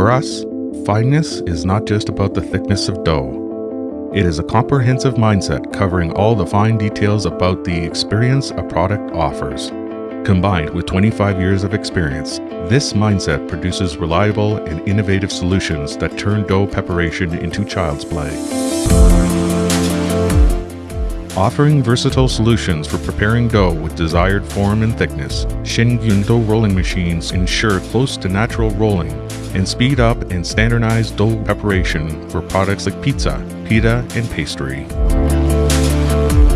For us, fineness is not just about the thickness of dough. It is a comprehensive mindset covering all the fine details about the experience a product offers. Combined with 25 years of experience, this mindset produces reliable and innovative solutions that turn dough preparation into child's play. Offering versatile solutions for preparing dough with desired form and thickness, Shengyun dough rolling machines ensure close to natural rolling and speed up and standardize dough preparation for products like pizza, pita, and pastry.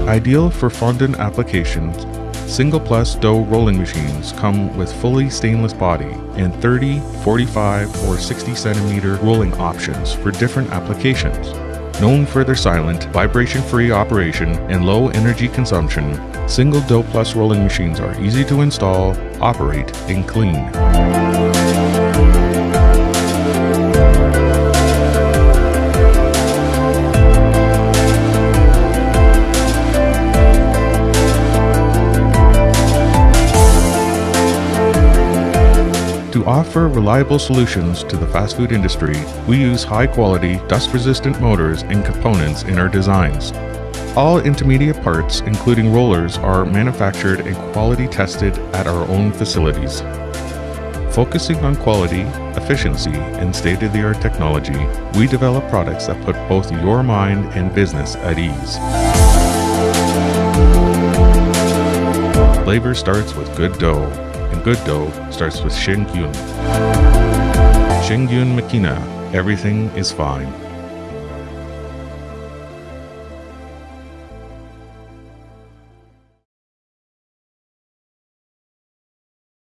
Ideal for fondant applications, Single Plus dough rolling machines come with fully stainless body and 30, 45, or 60 centimeter rolling options for different applications. Known for their silent, vibration-free operation and low energy consumption, single dough plus rolling machines are easy to install, operate, and clean. To offer reliable solutions to the fast food industry, we use high quality, dust resistant motors and components in our designs. All intermediate parts, including rollers, are manufactured and quality tested at our own facilities. Focusing on quality, efficiency, and state of the art technology, we develop products that put both your mind and business at ease. Flavor starts with good dough and good dough starts with Shengyun. Shengyun Makina, everything is fine.